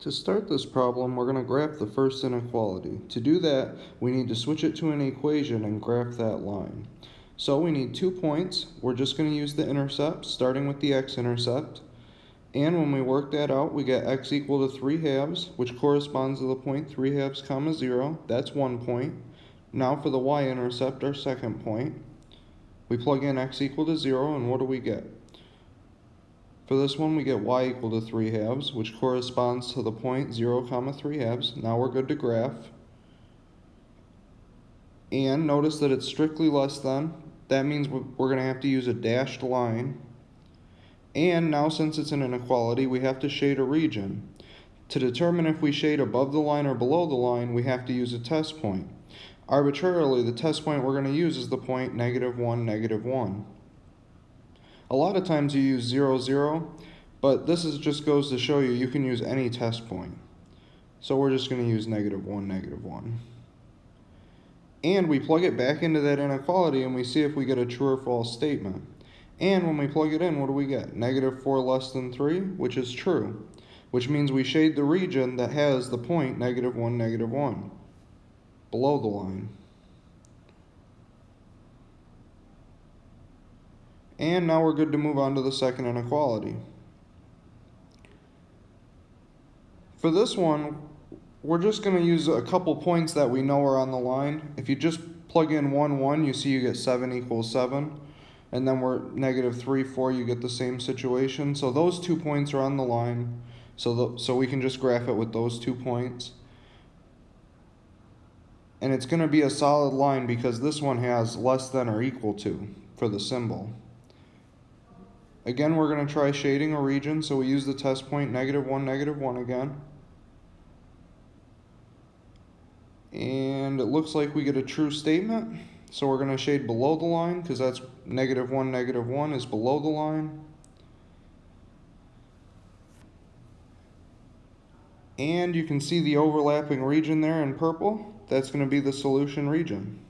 To start this problem, we're going to graph the first inequality. To do that, we need to switch it to an equation and graph that line. So we need two points. We're just going to use the intercept, starting with the x-intercept. And when we work that out, we get x equal to 3 halves, which corresponds to the point 3 halves comma 0. That's one point. Now for the y-intercept, our second point. We plug in x equal to 0, and what do we get? For this one, we get y equal to 3 halves, which corresponds to the point 0 comma 3 halves. Now we're good to graph. And notice that it's strictly less than. That means we're going to have to use a dashed line. And now since it's an inequality, we have to shade a region. To determine if we shade above the line or below the line, we have to use a test point. Arbitrarily, the test point we're going to use is the point negative 1, negative 1. A lot of times you use 0, 0, but this is just goes to show you you can use any test point. So we're just going to use negative 1, negative 1. And we plug it back into that inequality and we see if we get a true or false statement. And when we plug it in, what do we get? Negative 4 less than 3, which is true, which means we shade the region that has the point negative 1, negative 1, below the line. And now we're good to move on to the second inequality. For this one, we're just going to use a couple points that we know are on the line. If you just plug in 1, 1, you see you get 7 equals 7. And then we're negative 3, 4, you get the same situation. So those two points are on the line. So, the, so we can just graph it with those two points. And it's going to be a solid line because this one has less than or equal to for the symbol. Again, we're going to try shading a region, so we use the test point negative 1, negative 1 again. And it looks like we get a true statement. So we're going to shade below the line because that's negative 1, negative 1 is below the line. And you can see the overlapping region there in purple. That's going to be the solution region.